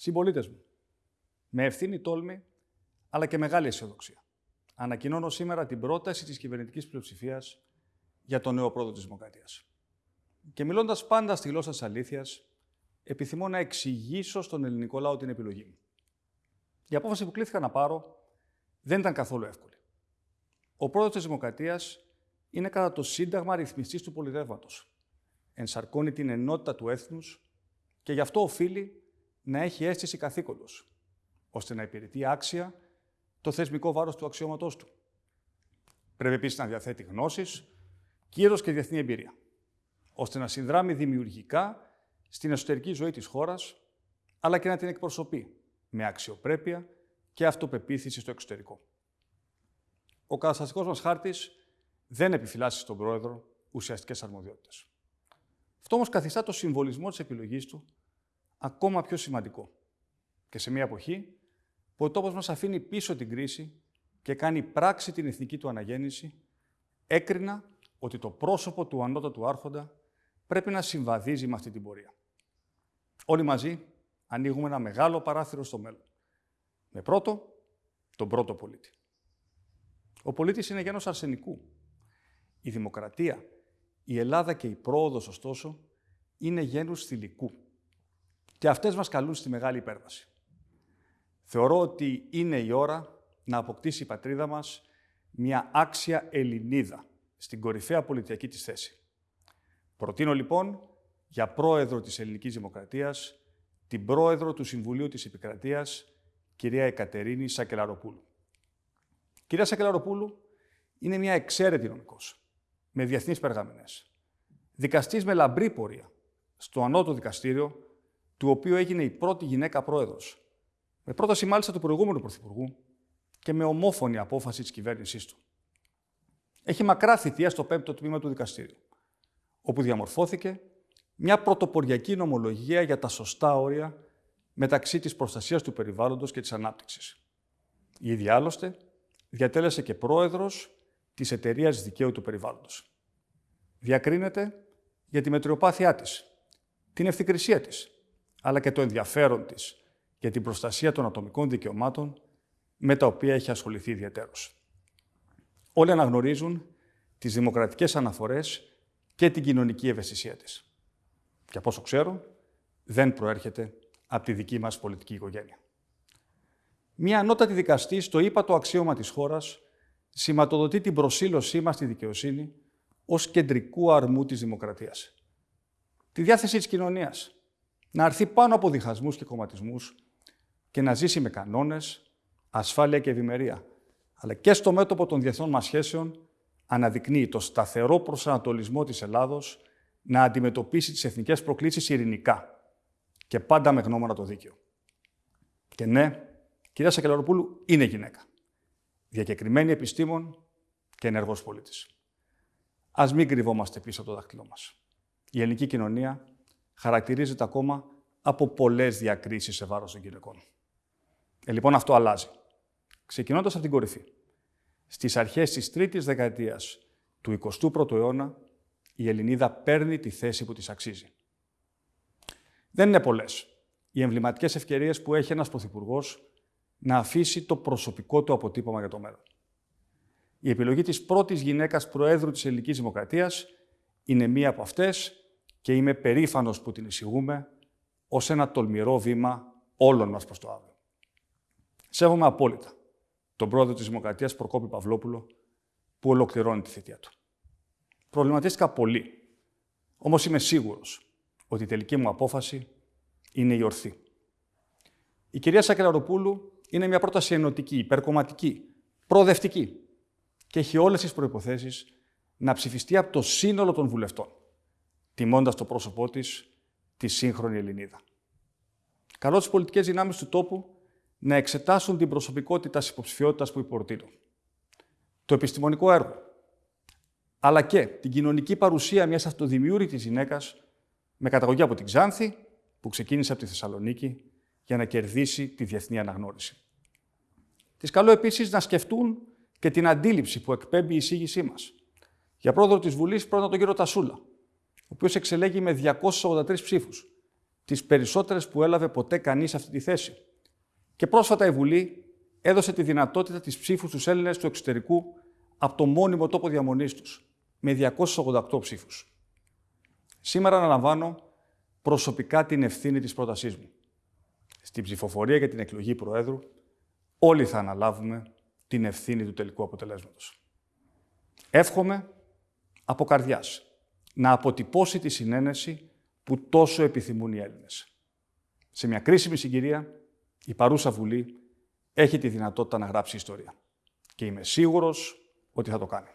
Συμπολίτες μου, με ευθύνη τόλμη, αλλά και μεγάλη αισιοδοξία, ανακοινώνω σήμερα την πρόταση της κυβερνητικής πλειοψηφίας για τον νέο πρόεδρο της Δημοκρατίας. Και μιλώντας πάντα στη γλώσσα της αλήθειας, επιθυμώ να εξηγήσω στον ελληνικό λαό την επιλογή μου. Η απόφαση που κλήθηκα να πάρω δεν ήταν καθόλου εύκολη. Ο πρόεδρο της Δημοκρατίας είναι κατά το Σύνταγμα ρυθμιστής του πολιτεύματος. Ενσαρκώνει την ενότητα του έθνους και γι' αυτό οφείλει να έχει αίσθηση καθήκοντος, ώστε να υπηρετεί άξια το θεσμικό βάρος του αξιώματός του. Πρέπει επίσης να διαθέτει γνώσεις, κύρος και διεθνή εμπειρία, ώστε να συνδράμει δημιουργικά στην εσωτερική ζωή της χώρας, αλλά και να την εκπροσωπεί με αξιοπρέπεια και αυτοπεποίθηση στο εξωτερικό. Ο καταστατικός μας χάρτης δεν επιφυλάσσει στον Πρόεδρο ουσιαστικές αρμοδιότητες. Αυτό όμως καθιστά το συμβολισμό της επιλογής του ακόμα πιο σημαντικό. Και σε μια εποχή που ο τόπος μας αφήνει πίσω την κρίση και κάνει πράξη την εθνική του αναγέννηση, έκρινα ότι το πρόσωπο του ανώτατου άρχοντα πρέπει να συμβαδίζει με αυτή την πορεία. Όλοι μαζί ανοίγουμε ένα μεγάλο παράθυρο στο μέλλον. Με πρώτο, τον πρώτο πολίτη. Ο πολίτης είναι γένος αρσενικού. Η δημοκρατία, η Ελλάδα και η πρόοδος, ωστόσο, είναι γένους θηλυκού. Και αυτές μας καλούν στη μεγάλη υπέρβαση. Θεωρώ ότι είναι η ώρα να αποκτήσει η πατρίδα μας μια άξια Ελληνίδα στην κορυφαία πολιτιακή της θέση. Προτείνω λοιπόν για πρόεδρο της Ελληνικής Δημοκρατίας την πρόεδρο του Συμβουλίου της Επικρατείας, κυρία Εκατερίνη Σακελαροπούλου. Κυρία Σακελαροπούλου είναι μια εξαίρετη νομικός, με διεθνείς περγαμηνές. Δικαστής με λαμπρή πορεία στο ανώτο δικαστήριο, του οποίου έγινε η πρώτη γυναίκα πρόεδρος, με πρόταση μάλιστα του προηγούμενου Πρωθυπουργού και με ομόφωνη απόφαση της κυβέρνησής του. Έχει μακρά θητεία στο πέμπτο τμήμα του δικαστήριου, όπου διαμορφώθηκε μια πρωτοποριακή νομολογία για τα σωστά όρια μεταξύ της προστασίας του περιβάλλοντος και της ανάπτυξης. Η ίδια άλλωστε διατέλεσε και πρόεδρος της εταιρείας δικαίου του περιβάλλοντος. Διακρίνεται για τη μετριοπάθειά της, την ευθυκρισία της, αλλά και το ενδιαφέρον της για την προστασία των ατομικών δικαιωμάτων με τα οποία έχει ασχοληθεί ιδιαίτερως. Όλοι αναγνωρίζουν τις δημοκρατικές αναφορές και την κοινωνική ευαισθησία της. Και από όσο ξέρω, δεν προέρχεται από τη δική μας πολιτική οικογένεια. Μία ανώτατη δικαστή στο ύπατο αξίωμα της χώρας σηματοδοτεί την προσήλωσή μας στη δικαιοσύνη ως κεντρικού αρμού της δημοκρατίας. Τη διάθεση της κοινωνίας να αρθεί πάνω από διχασμούς και κομματισμούς και να ζήσει με κανόνες, ασφάλεια και ευημερία, αλλά και στο μέτωπο των διεθνών μας σχέσεων αναδεικνύει το σταθερό προσανατολισμό της Ελλάδος να αντιμετωπίσει τις εθνικές προκλήσεις ειρηνικά και πάντα με γνώμονα το δίκαιο. Και ναι, κυρία Σακελαροπούλου είναι γυναίκα. Διακεκριμένη επιστήμον και ενεργός πολίτης. Ας μην κρυβόμαστε πίσω από το δάχτυλό μας. Η ελληνική κοινωνία χαρακτηρίζεται ακόμα από πολλές διακρίσεις σε βάρος των γυναικών. Ε, λοιπόν, αυτό αλλάζει. Ξεκινώντας από την κορυφή. Στις αρχές της τρίτης δεκαετίας του 21ου αιώνα, η Ελληνίδα παίρνει τη θέση που της αξίζει. Δεν είναι πολλές οι εμβληματικές ευκαιρίες που έχει ένας Πρωθυπουργός να αφήσει το προσωπικό του αποτύπωμα για το μέλλον. Η επιλογή της πρώτης γυναίκας Προέδρου της Ελληνικής Δημοκρατίας είναι μία από αυτές και είμαι περήφανος που την εισηγούμε ως ένα τολμηρό βήμα όλων μας προς το αύριο. Σέβομαι απόλυτα τον πρόεδρο της Δημοκρατίας Προκόπη Παυλόπουλο που ολοκληρώνει τη θητεία του. Προβληματίστηκα πολύ. Όμως είμαι σίγουρος ότι η τελική μου απόφαση είναι η ορθή. Η κυρία Σακελαροπούλου είναι μια πρόταση ενωτική, υπερκομματική, προοδευτική και έχει όλες τις προϋποθέσεις να ψηφιστεί από το σύνολο των βουλευτών, τιμώντας το πρόσωπό της τη σύγχρονη Ελληνίδα. Καλώ τις πολιτικές δυνάμεις του τόπου να εξετάσουν την προσωπικότητα της υποψηφιότητας που υπορτείνω. Το επιστημονικό έργο, αλλά και την κοινωνική παρουσία μιας αυτοδημιούργητης γυναίκας με καταγωγή από την Ξάνθη, που ξεκίνησε από τη Θεσσαλονίκη για να κερδίσει τη διεθνή αναγνώριση. Τις καλώ επίσης να σκεφτούν και την αντίληψη που εκπέμπει η εισήγησή μας. Για πρόεδρο της Βουλής πρώτα τον κύριο Τασούλα, ο οποίος εξελέγει με 283 ψήφους τις περισσότερες που έλαβε ποτέ κανείς αυτή τη θέση. Και πρόσφατα η Βουλή έδωσε τη δυνατότητα της ψήφους στους Έλληνες του εξωτερικού από το μόνιμο τόπο διαμονής τους, με 288 ψήφους. Σήμερα αναλαμβάνω προσωπικά την ευθύνη της πρότασής μου. Στην ψηφοφορία για την εκλογή Προέδρου, όλοι θα αναλάβουμε την ευθύνη του τελικού αποτελέσματος. Εύχομαι από καρδιάς να αποτυπώσει τη συνένεση που τόσο επιθυμούν οι Έλληνες. Σε μια κρίσιμη συγκυρία, η παρούσα Βουλή έχει τη δυνατότητα να γράψει ιστορία. Και είμαι σίγουρος ότι θα το κάνει.